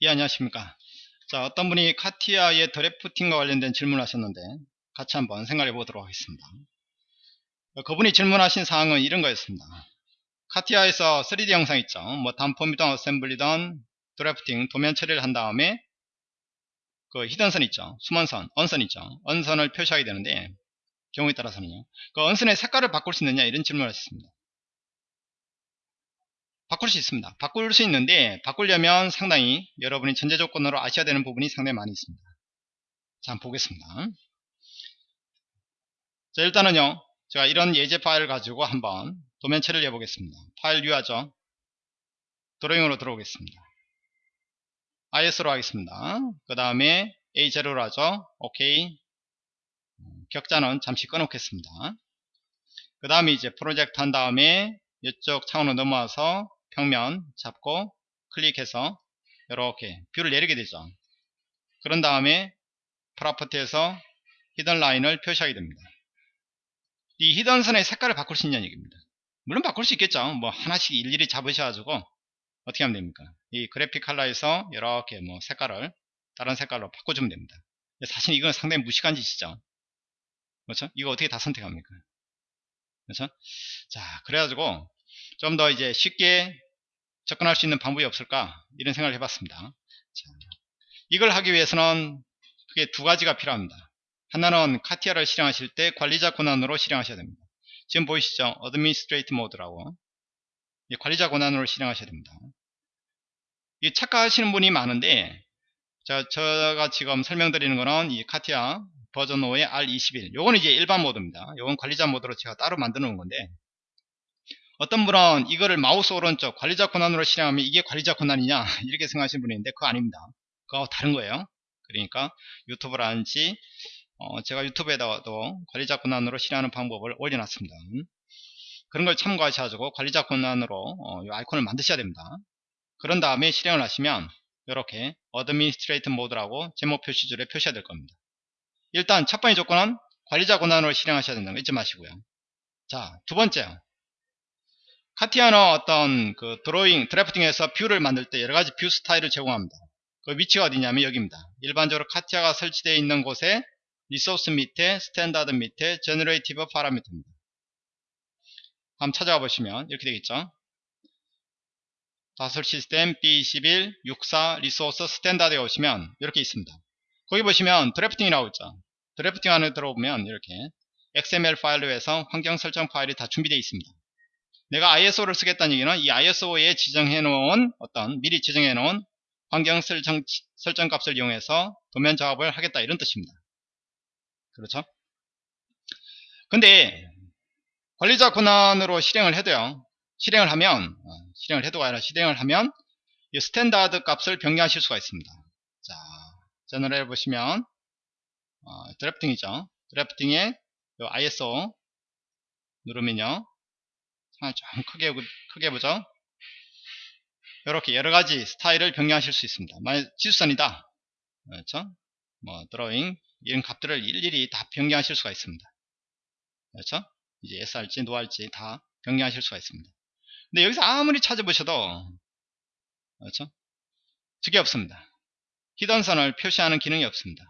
예 안녕하십니까. 자 어떤 분이 카티아의 드래프팅과 관련된 질문을 하셨는데 같이 한번 생각해 보도록 하겠습니다. 어, 그분이 질문하신 사항은 이런 거였습니다. 카티아에서 3D 영상 있죠. 뭐 단폼이든 어셈블리든 드래프팅 도면 처리를 한 다음에 그 히든선 있죠. 숨은선 언선 있죠. 언선을 표시하게 되는데 경우에 따라서는요. 그 언선의 색깔을 바꿀 수 있느냐 이런 질문을 하셨습니다 바꿀 수 있습니다. 바꿀 수 있는데 바꾸려면 상당히 여러분이 전제 조건으로 아셔야 되는 부분이 상당히 많이 있습니다. 자, 한번 보겠습니다. 자, 일단은요. 제가 이런 예제 파일을 가지고 한번 도면 처리를 해보겠습니다. 파일 유하죠. 드로잉으로 들어오겠습니다. IS로 하겠습니다. 그 다음에 A0로 하죠. OK. 격자는 잠시 꺼놓겠습니다. 그 다음에 이제 프로젝트 한 다음에 이쪽 창으로 넘어와서 평면 잡고 클릭해서 이렇게 view를 내리게 되죠. 그런 다음에 property에서 hidden line을 표시하게 됩니다. 이 hidden 선의 색깔을 바꿀 수 있냐는 얘기입니다. 물론 바꿀 수 있겠죠. 뭐 하나씩 일일이 잡으셔가지고 어떻게 하면 됩니까? 이 그래픽 컬러에서 이렇게 뭐 색깔을 다른 색깔로 바꿔주면 됩니다. 사실 이건 상당히 무식한 짓이죠. 그렇죠? 이거 어떻게 다 선택합니까? 그렇죠? 자 그래가지고 좀 더 이제 쉽게 접근할 수 있는 방법이 없을까? 이런 생각을 해봤습니다. 자, 이걸 하기 위해서는 크게 두 가지가 필요합니다. 하나는 카티아를 실행하실 때 관리자 권한으로 실행하셔야 됩니다. 지금 보이시죠? Administrate 모드라고. 관리자 권한으로 실행하셔야 됩니다. 이 착각하시는 분이 많은데 자, 제가 지금 설명드리는 거는 이 카티아 버전 5의 R21 요거는 이제 일반 모드입니다. 요건 관리자 모드로 제가 따로 만들어 놓은 건데 어떤 분은 이거를 마우스 오른쪽 관리자 권한으로 실행하면 이게 관리자 권한이냐? 이렇게 생각하시는 분이 있는데 그거 아닙니다. 그거 다른 거예요. 그러니까 유튜브라든지 어 제가 유튜브에다가도 관리자 권한으로 실행하는 방법을 올려놨습니다. 그런 걸 참고하셔가지고 관리자 권한으로 어, 이 아이콘을 만드셔야 됩니다. 그런 다음에 실행을 하시면 이렇게 administrate 모드라고 제목 표시줄에 표시해야 될 겁니다. 일단 첫 번째 조건은 관리자 권한으로 실행하셔야 된다는 거 잊지 마시고요. 자 두 번째 CATIA는 어떤 그 드로잉, drafting에서 view를 만들 때 여러 가지 view style을 제공합니다. 그 위치가 어디냐면 여기입니다. 일반적으로 CATIA가 설치되어 있는 곳에 resource 밑에 standard 밑에 generative parameter입니다. 한번 찾아가 보시면 이렇게 되겠죠. Dassault Systemes B21 64 리소스 스탠다드에 오시면 이렇게 있습니다. 거기 보시면 drafting이라고 있죠. drafting 안에 들어오면 이렇게 XML 파일로 해서 환경 설정 파일이 다 준비되어 있습니다. 내가 ISO를 쓰겠다는 얘기는 이 ISO에 지정해 놓은 어떤 미리 지정해 놓은 환경 설정, 설정 값을 이용해서 도면 작업을 하겠다 이런 뜻입니다. 그렇죠? 근데 관리자 권한으로 실행을 해도요. 실행을 하면 어, 실행을 해도가 아니라 실행을 하면 이 standard 값을 변경하실 수가 있습니다. 자, 저널에 보시면 어, drafting이죠. drafting에 ISO 누르면요. 아, 좀 크게, 크게 보죠. 이렇게 여러가지 스타일을 변경하실 수 있습니다. 만약 지수선이다. 그렇죠? 뭐, 드로잉, 이런 값들을 일일이 다 변경하실 수가 있습니다. 그렇죠? 이제 SRG, 노할지 다 변경하실 수가 있습니다. 근데 여기서 아무리 찾아보셔도, 그렇죠? 저게 없습니다. 히든선을 표시하는 기능이 없습니다.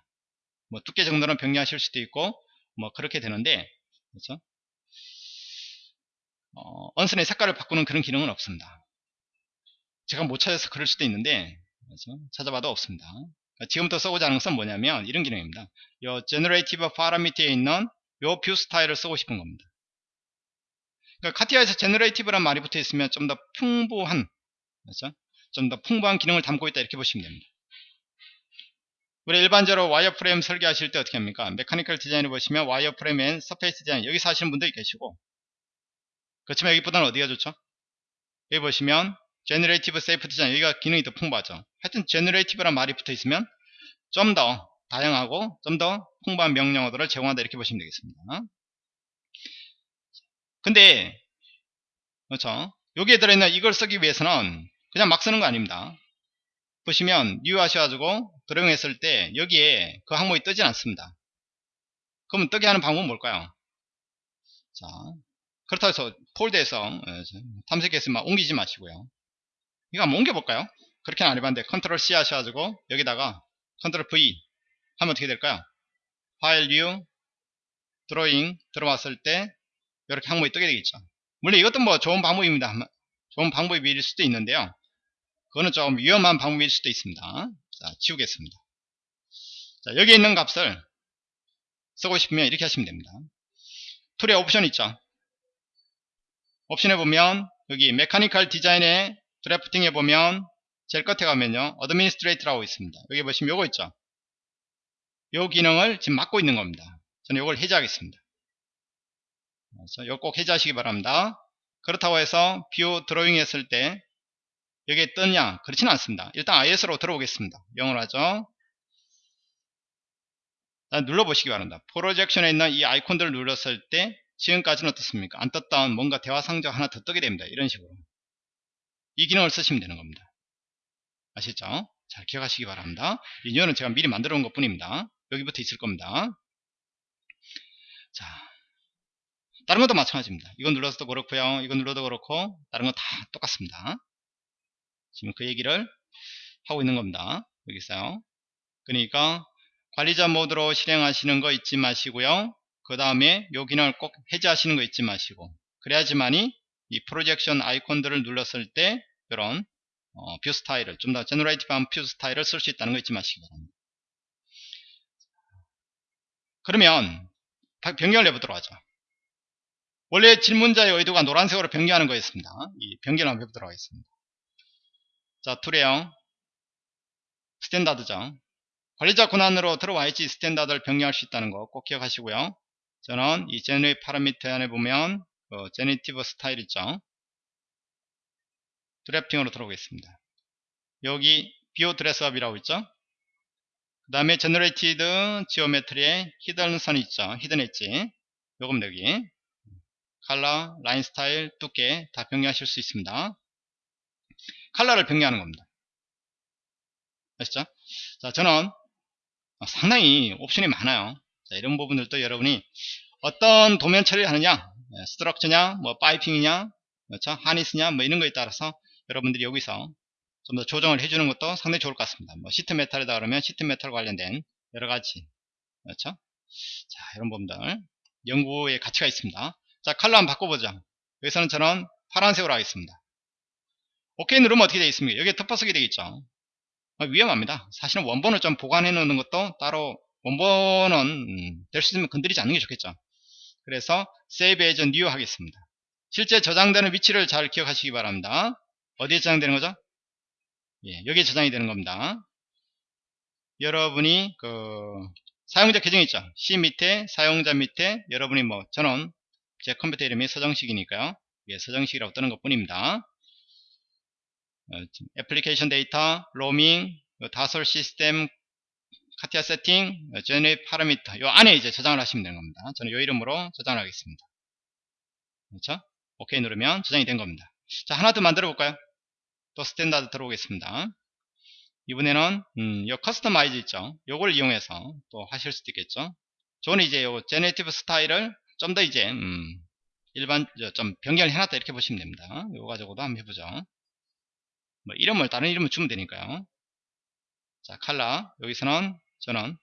뭐, 두께 정도는 변경하실 수도 있고, 뭐, 그렇게 되는데, 그렇죠? 어, 언선의 색깔을 바꾸는 그런 기능은 없습니다. 제가 못 찾아서 그럴 수도 있는데 그렇죠? 찾아봐도 없습니다. 그러니까 지금부터 써보자 하는 것은 뭐냐면 이런 기능입니다. 이 Generative Parameter에 있는 이뷰 스타일을 쓰고 싶은 겁니다. 그러니까 카티아에서 Generative란 말이 붙어 있으면 좀 더 풍부한 그렇죠? 좀 더 풍부한 기능을 담고 있다 이렇게 보시면 됩니다. 우리 일반적으로 wireframe 설계하실 때 어떻게 합니까? mechanical design을 보시면 wireframe and surface design 여기서 하시는 분들이 계시고 그렇지만 여기보다는 어디가 좋죠? 여기 보시면 Generative Shape Design 여기가 기능이 더 풍부하죠. 하여튼 Generative란 말이 붙어 있으면 좀 더 다양하고 좀 더 풍부한 명령어들을 제공한다 이렇게 보시면 되겠습니다. 근데 그렇죠. 여기에 들어있는 이걸 쓰기 위해서는 그냥 막 쓰는 거 아닙니다. 보시면 new 하셔가지고 drawing했을 때 여기에 그 항목이 뜨진 않습니다. 그러면 뜨게 하는 방법은 뭘까요? 자, 그렇다고 해서 폴더에서 예, 막 옮기지 마시고요. 이거 한번 옮겨볼까요? 그렇게는 안 해봤는데 control C 하셔가지고 여기다가 control V 하면 어떻게 될까요? file new drawing 들어왔을 때 이렇게 항목이 뜨게 되겠죠. 물론 이것도 뭐 좋은 방법입니다. 좋은 방법일 수도 있는데요. 그거는 좀 위험한 방법일 수도 있습니다. 자, 지우겠습니다. 자, 여기 있는 값을 쓰고 싶으면 이렇게 하시면 됩니다. tool에 옵션 있죠. 옵션에 보면 여기 mechanical design에 drafting에 보면 제일 끝에 가면요. administrate라고 있습니다. 여기 보시면 요거 있죠. 요 기능을 지금 맡고 있는 겁니다. 저는 요걸 해제하겠습니다. 그래서 요거 꼭 해제하시기 바랍니다. 그렇다고 해서 new drawing 했을 때 여기에 뜨냐? 그렇지는 않습니다. 일단 ISO로 들어오겠습니다. A0로 하죠. 눌러보시기 바랍니다. projection에 있는 이 아이콘들을 눌렀을 때 지금까지는 어떻습니까? 안 떴던 뭔가 대화 상자 하나 더 뜨게 됩니다. 이런 식으로. 이 기능을 쓰시면 되는 겁니다. 아시죠? 잘 기억하시기 바랍니다. renewal은 제가 미리 만들어 놓은 것 뿐입니다. 여기부터 있을 겁니다. 자, 다른 것도 마찬가지입니다. 이건 눌러서도 그렇고요. 이건 눌러도 그렇고 다른 건 다 똑같습니다. 지금 그 얘기를 하고 있는 겁니다. 여기 있어요. 그러니까 관리자 모드로 실행하시는 거 잊지 마시고요. 그 다음에 요 기능을 꼭 해제하시는 거 잊지 마시고 그래야지만이 이 projection 아이콘들을 눌렀을 때 이런 어, view style을 좀 더 generative한 view style을 쓸 수 있다는 거 잊지 마시기 바랍니다. 그러면 변경을 해보도록 하죠. 원래 질문자의 의도가 노란색으로 변경하는 거였습니다. 이 변경을 한번 해보도록 하겠습니다. 자, tool에요. standard죠. 관리자 권한으로 들어와야지 standard를 변경할 수 있다는 거 꼭 기억하시고요. 저는 이 generate parameter 안에 보면 그 generative style 있죠. drafting으로 들어오겠습니다. 여기 view dress-up이라고 있죠. 그 다음에 generated geometry에 hidden 선 있죠. hidden edge. 요거 여기 칼라, 라인 스타일, 두께 다 변경하실 수 있습니다. 칼라를 변경하는 겁니다. 아시죠? 자, 저는 상당히 옵션이 많아요. 자, 이런 부분들도 여러분이 어떤 도면 처리를 하느냐, structure냐, 뭐 piping이냐, 그렇죠? harness냐, 뭐 이런 거에 따라서 여러분들이 여기서 좀 더 조정을 해주는 것도 상당히 좋을 것 같습니다. 뭐 sheet metal이다 그러면 sheet metal 관련된 여러 가지, 그렇죠? 자, 이런 부분들 연구의 가치가 있습니다. 자, 컬러 한번 바꿔보죠. 여기서는 저는 파란색으로 하겠습니다. 오케이 누르면 어떻게 되어 있습니까? 여기에 덮어쓰게 되겠죠. 아, 위험합니다. 사실은 원본을 좀 보관해 놓는 것도 따로 원본은 음, 될수 있으면 건드리지 않는 게 좋겠죠. 그래서 Save as New 하겠습니다. 실제 저장되는 위치를 잘 기억하시기 바랍니다. 어디에 저장되는 거죠? 예, 여기에 저장이 되는 겁니다. 여러분이 그 사용자 계정 있죠? C 밑에 사용자 밑에 여러분이 뭐 저는 제 컴퓨터 이름이 서정식이니까요. 예, 서정식이라고 뜨는 것 뿐입니다. 어, application data, roaming, Dassault Systèmes, CATIA setting, parameter 요 안에 이제 저장을 하시면 되는 겁니다. 저는 요 이름으로 저장을 하겠습니다. 그렇죠? 오케이 누르면 저장이 된 겁니다. 자 하나 더 만들어 볼까요? 또 standard 들어오겠습니다. 이번에는 음, 요 customize 있죠. 요걸 이용해서 또 하실 수도 있겠죠. 저는 이제 요 generative style을 좀 더 이제 음, 일반 좀 변경을 해놨다 이렇게 보시면 됩니다. 요거 가지고도 한번 해보죠. 뭐 이름을 다른 이름을 주면 되니까요. 자 칼라 여기서는 저는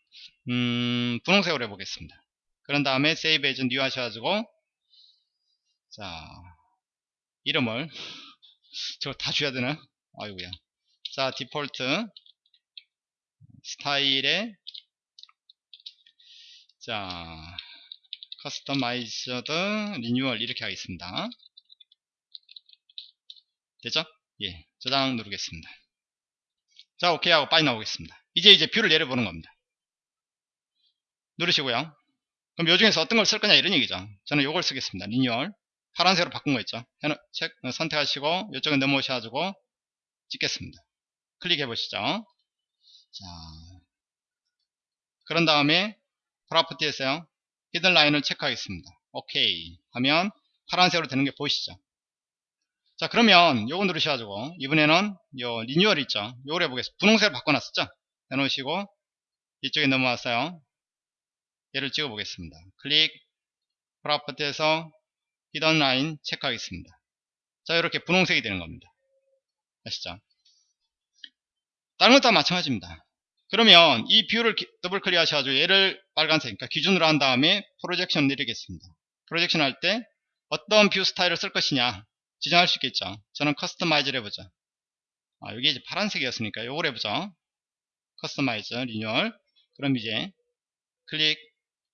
음, 분홍색으로 해보겠습니다. 그런 다음에 Save as New 하셔가지고 자 이름을 저다 줘야 되나? 아이고야. 자 default style에 자 customized renewal 이렇게 하겠습니다. 됐죠? 예, 저장 누르겠습니다. 자, 오케이 하고 빠져 나오겠습니다. 이제 이제 view를 내려보는 겁니다. 누르시고요. 그럼 요 중에서 어떤 걸 쓸 거냐 이런 얘기죠. 저는 요걸 쓰겠습니다. 리뉴얼. 파란색으로 바꾼 거 있죠. 책 어, 선택하시고 이쪽에 넘어오셔가지고 찍겠습니다. 클릭해 보시죠. 자, 그런 다음에 property에서요. hidden line을 체크하겠습니다. 오케이 하면 파란색으로 되는 게 보이시죠? 자 그러면 요거 누르셔가지고 이번에는 요 리뉴얼 있죠 요걸 해보겠습니다 분홍색을 바꿔놨었죠 해놓으시고 이쪽에 넘어왔어요 얘를 찍어 보겠습니다 클릭 property에서 hidden line 체크하겠습니다 자 이렇게 분홍색이 되는 겁니다 아시죠 다른 것도 다 마찬가지입니다. 그러면 이 view를 더블 클릭 하셔가지고 얘를 빨간색, 그러니까 기준으로 한 다음에 projection 내리겠습니다. 프로젝션 할 때 어떤 view 스타일을 쓸 것이냐 지정할 수 있겠죠. 저는 customize를 해보죠. 아, 여기 이제 파란색이었으니까 요걸 해보죠. customize, 리뉴얼. 그럼 이제 클릭,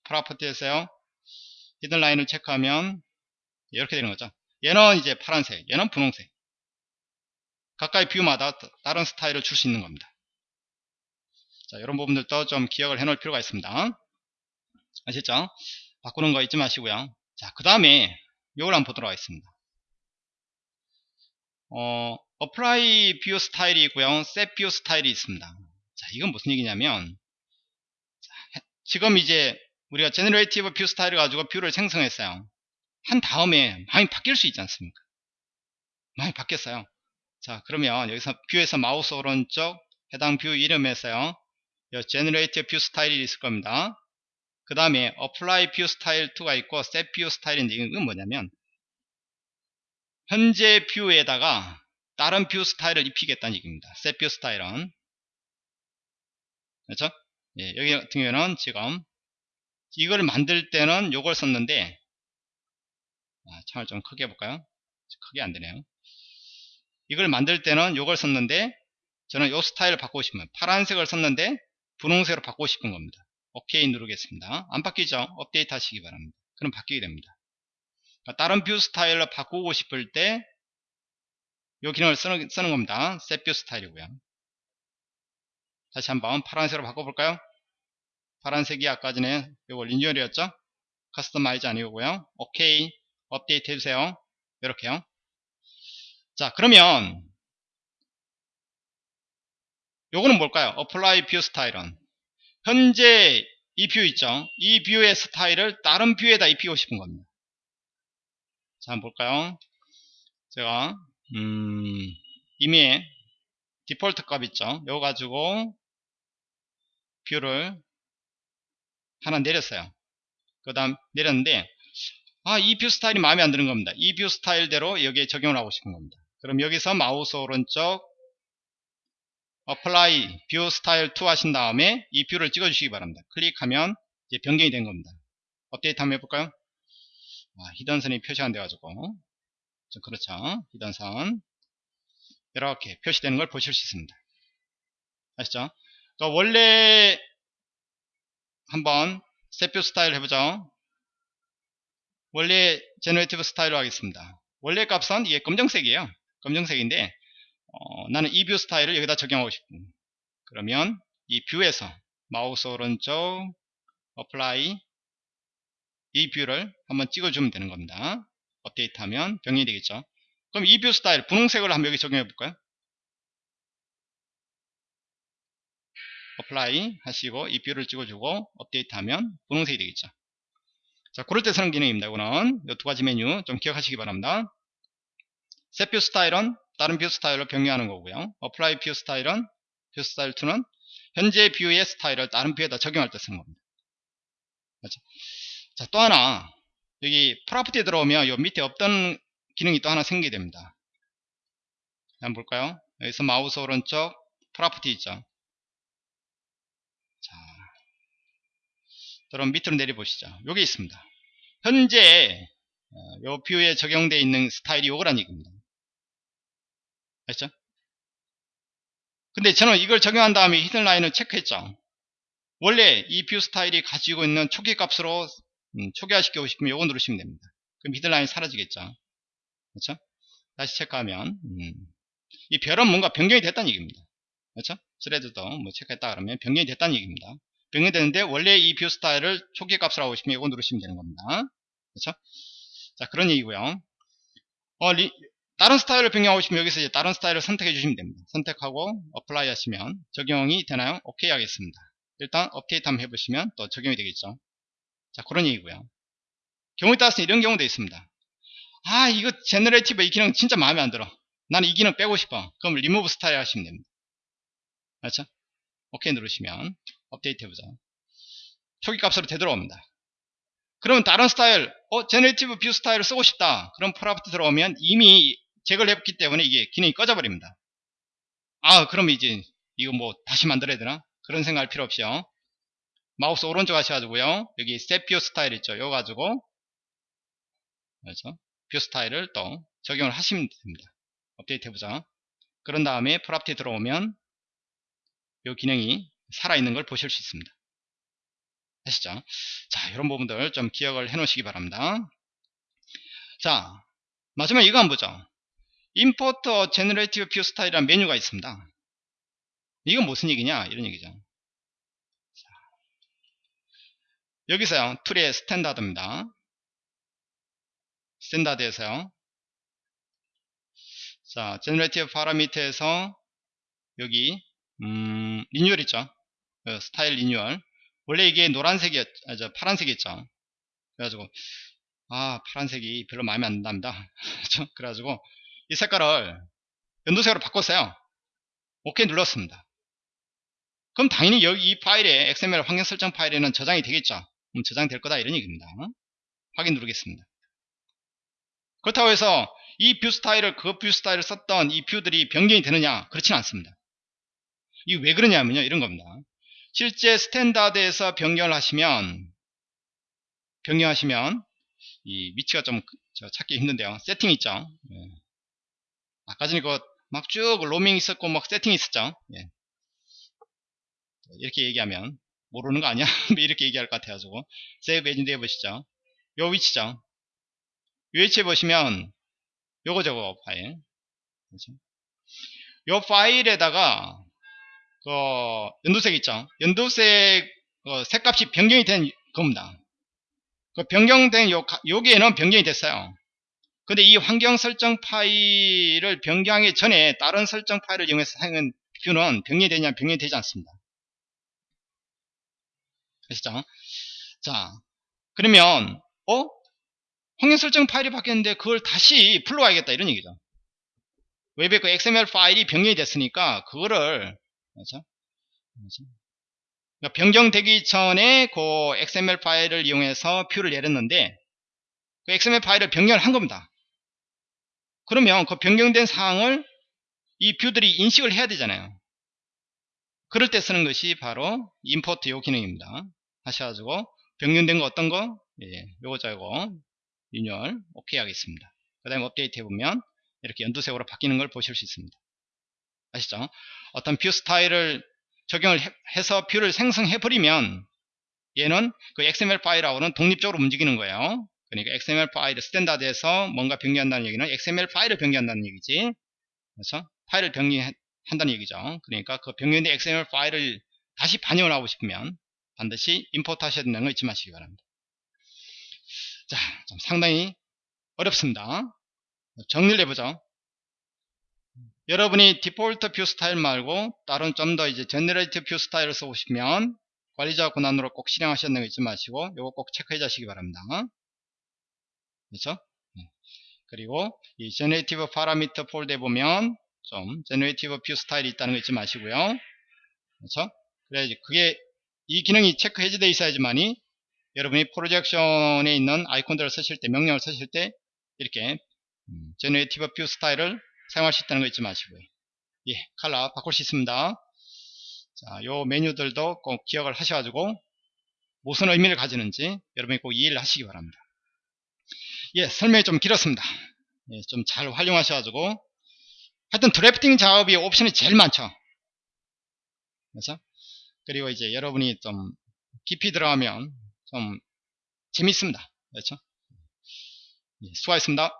property에서요. hidden line을 체크하면 이렇게 되는 거죠. 얘는 이제 파란색, 얘는 분홍색. 각각의 view마다 다른 스타일을 줄 수 있는 겁니다. 자, 이런 부분들도 좀 기억을 해 놓을 필요가 있습니다. 아시죠? 바꾸는 거 잊지 마시고요. 자, 그 다음에 이걸 한번 보도록 하겠습니다. 어, apply view 스타일이 있고요. set view 스타일이 있습니다. 자, 이건 무슨 얘기냐면 자, 지금 이제 우리가 generative view 스타일을 가지고 view를 생성했어요. 한 다음에 많이 바뀔 수 있지 않습니까? 많이 바뀌었어요. 자, 그러면 여기서 view에서 마우스 오른쪽 해당 view 이름에서요. generative view 스타일이 있을 겁니다. 그 다음에 apply view style to가 있고 set view 스타일인데 이건 뭐냐면 현재 view에다가 다른 view 스타일을 입히겠다는 얘기입니다. set view 스타일은 그렇죠? 예, 여기 같은 경우에는 지금 이걸 만들 때는 요걸 썼는데 아, 창을 좀 크게 해볼까요? 크게 안 되네요. 이걸 만들 때는 요걸 썼는데 저는 요 스타일을 바꾸고 싶으면 파란색을 썼는데 분홍색으로 바꾸고 싶은 겁니다. OK 누르겠습니다. 안 바뀌죠? 업데이트 하시기 바랍니다. 그럼 바뀌게 됩니다. 그러니까 다른 view 스타일로 바꾸고 싶을 때 이 기능을 쓰는, 쓰는 겁니다. set view 스타일이고요. 다시 한번 파란색으로 바꿔볼까요? 파란색이 아까 전에 이거 리뉴얼이었죠? customize 아니고요. OK 업데이트 해주세요. 이렇게요. 자 그러면 요거는 뭘까요? apply view 스타일은 현재 이 view 있죠? 이 view의 스타일을 다른 view에다 입히고 싶은 겁니다. 자, 한번 볼까요? 제가, 음, 이미 디폴트 값 있죠? 이거 가지고 view를 하나 내렸어요. 그 다음 내렸는데, 아, 이 view 스타일이 마음에 안 드는 겁니다. 이 view 스타일대로 여기에 적용을 하고 싶은 겁니다. 그럼 여기서 마우스 오른쪽 apply view style 2 하신 다음에 이 view를 찍어 주시기 바랍니다. 클릭하면 이제 변경이 된 겁니다. 업데이트 한번 해볼까요? 아, hidden선이 표시 안 돼가지고. 그렇죠. hidden선. 이렇게 표시되는 걸 보실 수 있습니다. 아시죠 그러니까 원래 한번 set view 스타일 해보죠. 원래 generative 스타일로 하겠습니다. 원래 값은 이게 검정색이에요. 검정색인데 어, 나는 이 view 스타일을 여기다 적용하고 싶은 그러면 이 view에서 마우스 오른쪽 apply 이 view를 한번 찍어주면 되는 겁니다. 업데이트 하면 변경이 되겠죠. 그럼 이 view 스타일 분홍색을 한번 여기 적용해 볼까요 apply 하시고 이 view를 찍어주고 업데이트 하면 분홍색이 되겠죠 자 그럴 때 쓰는 기능입니다 이거는 이 두 가지 메뉴 좀 기억하시기 바랍니다 set view 스타일은 다른 view 스타일로 변경하는 거고요. apply 뷰 스타일은 뷰 스타일 2는 현재 뷰의 스타일을 다른 view에다 적용할 때 쓰는 겁니다. 그렇죠? 자, 또 하나 여기 property에 들어오면 요 밑에 없던 기능이 또 하나 생기게 됩니다. 한번 볼까요? 여기서 마우스 오른쪽 property 있죠. 그럼 밑으로 내려보시죠. 여기 있습니다. 현재 어, 요 view에 적용되어 있는 스타일이 요거란 얘기입니다. 아시죠? 근데 저는 이걸 적용한 다음에 hidden line을 체크했죠. 원래 이 view 스타일이 가지고 있는 초기 값으로 음, 초기화시키고 싶으면 이거 누르시면 됩니다. 그럼 hidden line이 사라지겠죠. 그렇죠? 다시 체크하면 음, 이 별은 뭔가 변경이 됐다는 얘기입니다. 그렇죠? thread도 뭐 체크했다 그러면 변경이 됐다는 얘기입니다. 변경이 되는데 원래 이 view 스타일을 초기 값으로 하고 싶으면 이거 누르시면 되는 겁니다. 그렇죠? 자 그런 얘기고요. 어, 리, 다른 스타일을 변경하고 싶으면 여기서 이제 다른 스타일을 선택해 주시면 됩니다. 선택하고 apply 하시면 적용이 되나요? 오케이 하겠습니다. 일단 업데이트 한번 해보시면 또 적용이 되겠죠. 자 그런 얘기고요. 경우에 따라서 이런 경우도 있습니다. 아 이거 generative 이 기능 진짜 마음에 안 들어. 나는 이 기능 빼고 싶어. 그럼 리무브 스타일 하시면 됩니다. 그렇죠? 오케이 누르시면 업데이트 해보자. 초기 값으로 되돌아옵니다. 그러면 다른 스타일, 어, generative view 스타일을 쓰고 싶다. 그럼 property 들어오면 이미 제거를 했기 때문에 이게 기능이 꺼져버립니다. 아, 그럼 이제 이거 뭐 다시 만들어야 되나? 그런 생각할 필요 없이요. 마우스 오른쪽 하셔가지고요. 여기 set view 스타일 있죠. 이거 가지고 그렇죠? view 스타일을 또 적용을 하시면 됩니다. 업데이트 해보자. 그런 다음에 property 들어오면 이 기능이 살아있는 걸 보실 수 있습니다. 아시죠? 자, 이런 부분들 좀 기억을 해 놓으시기 바랍니다. 자, 마지막에 이거 한번 보죠. Import Generative View Style이라는 메뉴가 있습니다. 이건 무슨 얘기냐? 이런 얘기죠. 자, 여기서요, Tool의 Standard입니다. Standard에서요. 자, Generative 파라미터에서 여기 음, 리뉴얼 있죠. 그 스타일 리뉴얼. 원래 이게 노란색이었, 아, 저 파란색이었죠. 그래가지고 아 파란색이 별로 마음에 안. 그렇죠? 그래가지고 이 색깔을 연두색으로 바꿨어요. 오케이 눌렀습니다. 그럼 당연히 여기 이 파일에 XML 환경 설정 파일에는 저장이 되겠죠. 그럼 저장될 거다 이런 얘기입니다. 확인 누르겠습니다. 그렇다고 해서 이 view style을 그 view style을 썼던 이 view들이 변경이 되느냐 그렇지는 않습니다. 이게 왜 그러냐면요 이런 겁니다. 실제 스탠다드에서 변경을 하시면 변경하시면 이 위치가 좀 찾기 힘든데요. 세팅 있죠. 예. 아까 전에 그 막 쭉 로밍 있었고 막 세팅 있었죠. 예. 이렇게 얘기하면 모르는 거 아니야? 이렇게 얘기할 것 같아가지고 세이브 에진드 해보시죠. 요 위치죠. 요 위치에 보시면 요거 저거 파일 그렇죠? 요 파일에다가 그 연두색 있죠. 연두색 그 색값이 변경이 된 겁니다. 그 변경된 요, 여기에는 변경이 됐어요. 근데 이 환경 설정 파일을 변경하기 전에 다른 설정 파일을 이용해서 사용한 뷰는 변경이 되냐 변경이 되지 않습니다. 아시죠? 자, 그러면 어? 환경 설정 파일이 바뀌었는데 그걸 다시 불러와야겠다 이런 얘기죠. 웹의 그 XML 파일이 변경이 됐으니까 그거를 그렇죠? 그렇죠? 그러니까 변경되기 전에 그 XML 파일을 이용해서 view를 내렸는데 그 XML 파일을 변경을 한 겁니다. 그러면 그 변경된 사항을 이 view들이 인식을 해야 되잖아요. 그럴 때 쓰는 것이 바로 import 요 기능입니다. 하셔가지고 변경된 거 어떤 거? 예, 요거 저거 리뉴얼 오케이 하겠습니다. 그 다음에 업데이트 해보면 이렇게 연두색으로 바뀌는 걸 보실 수 있습니다. 아시죠? 어떤 view style을 적용을 해서 view를 생성해 버리면 얘는 그 XML 파일하고는 독립적으로 움직이는 거예요. 그러니까 XML 파일 Standard에서 뭔가 변경한다는 얘기는 XML 파일을 변경한다는 얘기지. 그래서 파일을 변경한다는 얘기죠. 그러니까 그 변경된 XML 파일을 다시 반영을 하고 싶으면 반드시 import 하셔야 된다는 거 잊지 마시기 바랍니다. 자, 좀 상당히 어렵습니다. 정리를 해보죠. 여러분이 디폴트 view style 말고 다른 좀 더 이제 generative view style을 써보시면 관리자 권한으로 꼭 실행하셨는 거 잊지 마시고 이거 꼭 체크해 주시기 바랍니다. 그렇죠? 네. 그리고 이 generative 파라미터 폴더에 보면 좀 generative view style이 있다는 거 잊지 마시고요. 그렇죠? 그래야지 그게 이 기능이 체크 해제되어 있어야지만이 여러분이 projection에 있는 아이콘들을 쓰실 때 명령을 쓰실 때 이렇게 generative view style을 사용할 수 있다는 거 잊지 마시고요. 예, 칼라 바꿀 수 있습니다. 자, 요 메뉴들도 꼭 기억을 하셔가지고 무슨 의미를 가지는지 여러분이 꼭 이해를 하시기 바랍니다. 예, 설명이 좀 길었습니다. 예, 좀 잘 활용하셔가지고 하여튼 드래프팅 작업이 옵션이 제일 많죠. 그렇죠? 그리고 이제 여러분이 좀 깊이 들어가면 좀 재밌습니다. 그렇죠? 예, 수고하셨습니다.